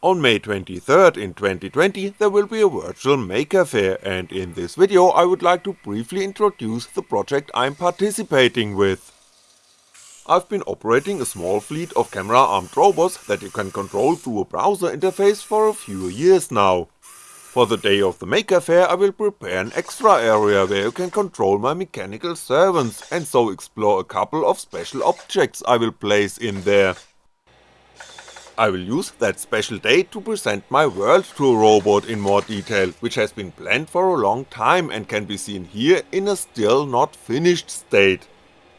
On May 23rd in 2020 there will be a virtual Maker Faire and in this video I would like to briefly introduce the project I'm participating with. I've been operating a small fleet of camera armed robots that you can control through a browser interface for a few years now. For the day of the Maker Faire I will prepare an extra area where you can control my mechanical servants and so explore a couple of special objects I will place in there. I will use that special day to present my world to a robot in more detail, which has been planned for a long time and can be seen here in a still not finished state.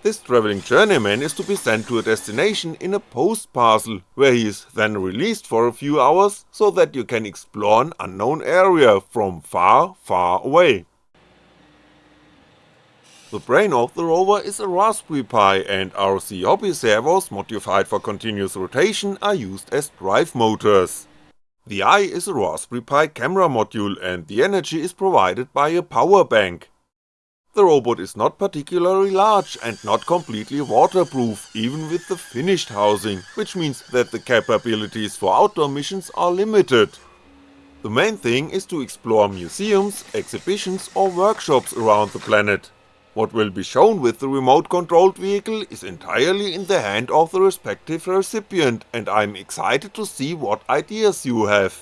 This travelling journeyman is to be sent to a destination in a post parcel, where he is then released for a few hours so that you can explore an unknown area from far far away. The brain of the rover is a Raspberry Pi and RC Hobby servos modified for continuous rotation are used as drive motors. The eye is a Raspberry Pi camera module and the energy is provided by a power bank. The robot is not particularly large and not completely waterproof even with the finished housing, which means that the capabilities for outdoor missions are limited. The main thing is to explore museums, exhibitions or workshops around the planet, what will be shown with the remote controlled vehicle is entirely in the hand of the respective recipient and I'm excited to see what ideas you have.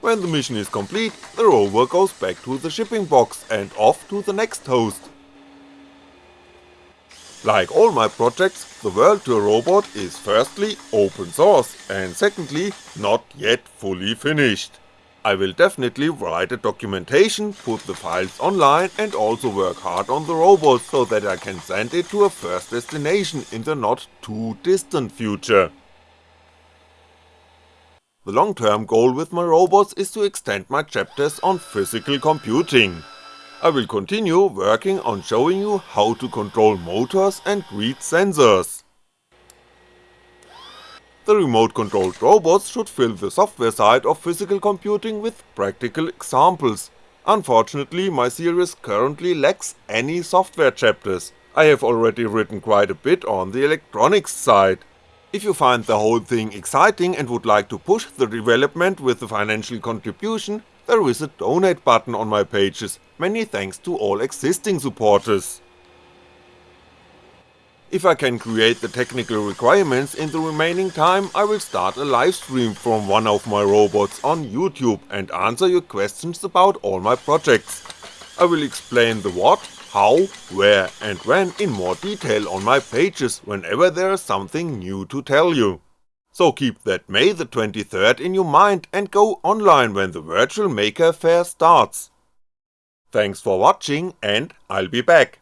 When the mission is complete, the rover goes back to the shipping box and off to the next host. Like all my projects, the World to a Robot is firstly open source and secondly not yet fully finished. I will definitely write a documentation, put the files online and also work hard on the robot so that I can send it to a first destination in the not too distant future. The long term goal with my robots is to extend my chapters on physical computing. I will continue working on showing you how to control motors and read sensors. The remote controlled robots should fill the software side of physical computing with practical examples. Unfortunately my series currently lacks any software chapters, I have already written quite a bit on the electronics side. If you find the whole thing exciting and would like to push the development with a financial contribution, there is a donate button on my pages, many thanks to all existing supporters. If I can create the technical requirements in the remaining time I will start a livestream from one of my robots on YouTube and answer your questions about all my projects. I will explain the what, how, where and when in more detail on my pages whenever there is something new to tell you. So keep that May the 23rd in your mind and go online when the virtual Maker Faire starts. Thanks for watching and I'll be back.